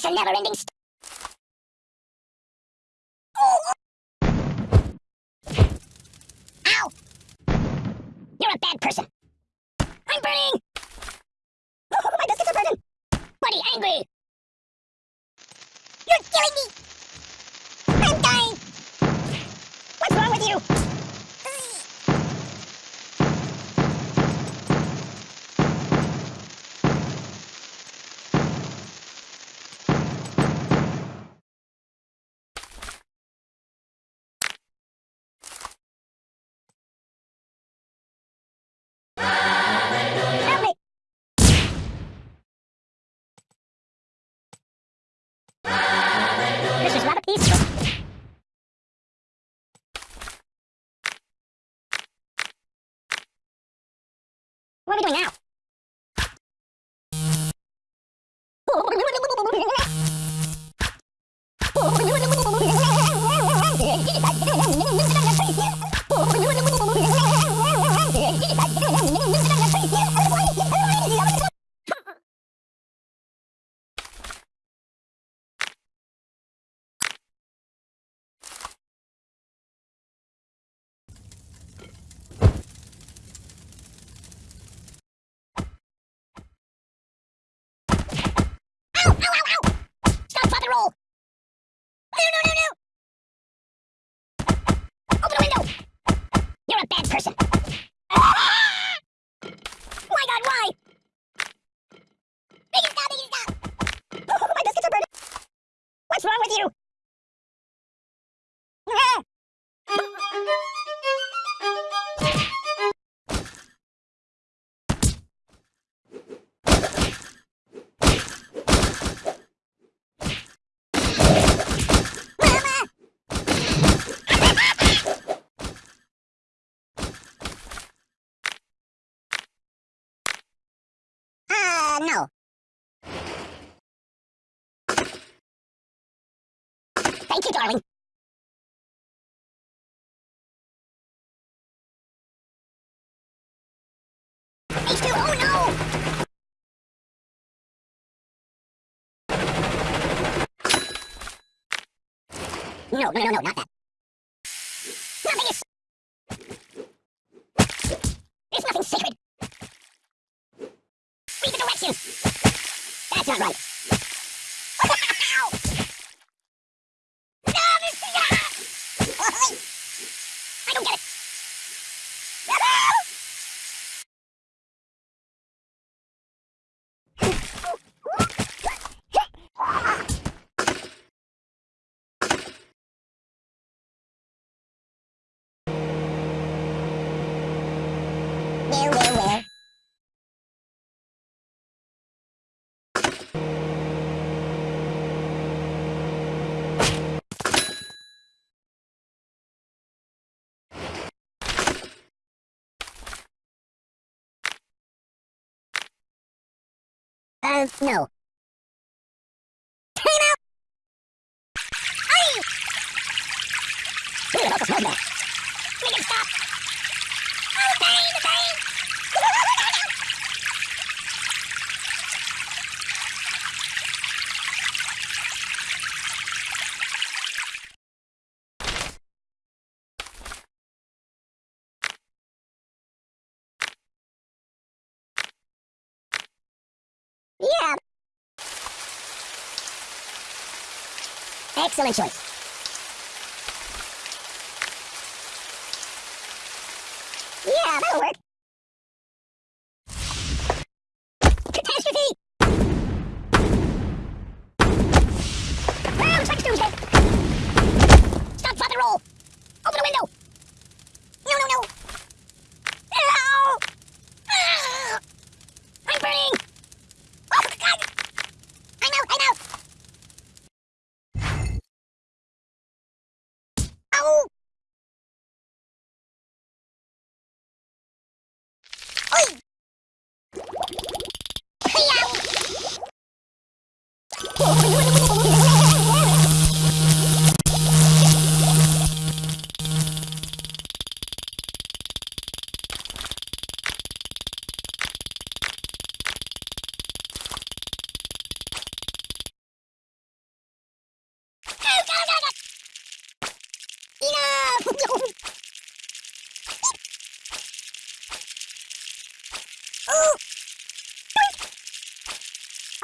It's a never-ending story. What are we doing now? no. Thank you, darling. H2O, no! No, no, no, no, not that. Not Vegas! I don't get it. Uh, no. Excellent choice. Ow!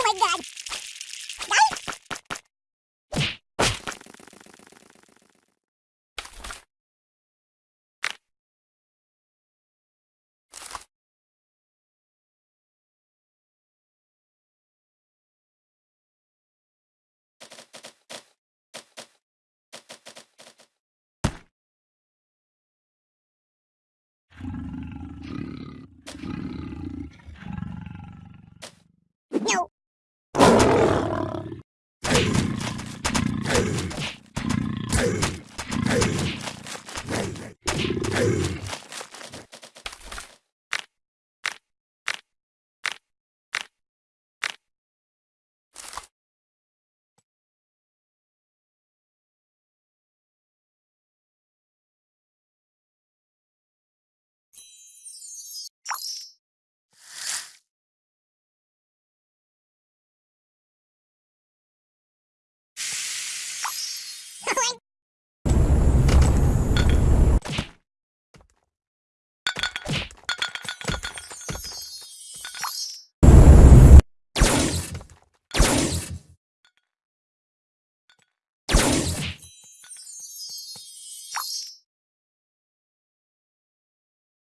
Oh my god.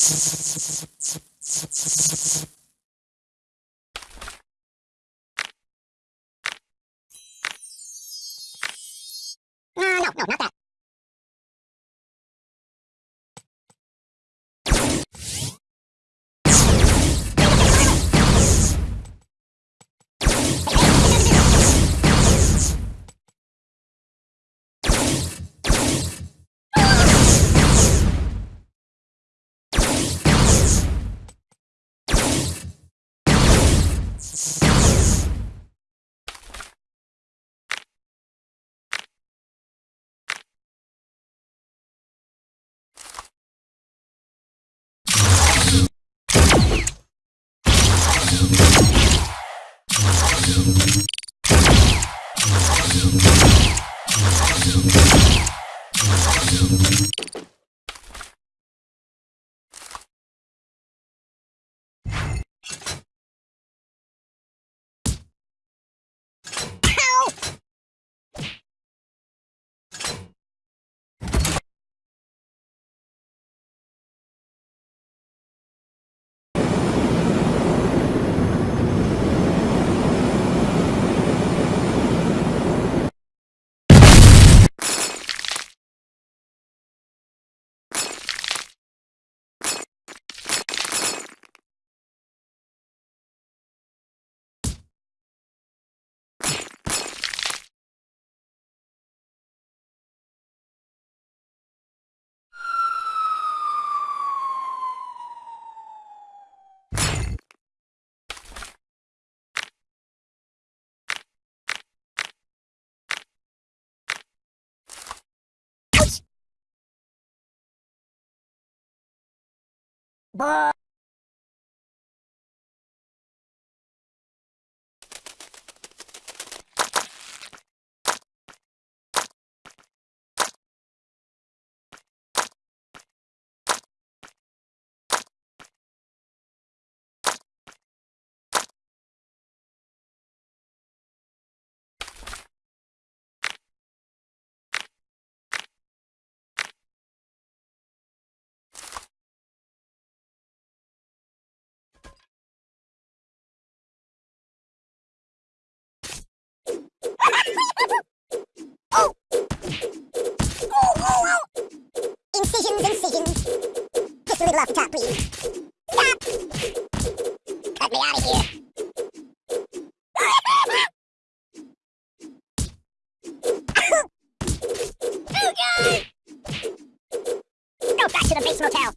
No, no, not that. Ow! Buh. oh! Oh, oh, oh! Incisions, incisions. Just a little off the top, please. Stop! Cut me out of here. oh, God! Go back to the base motel.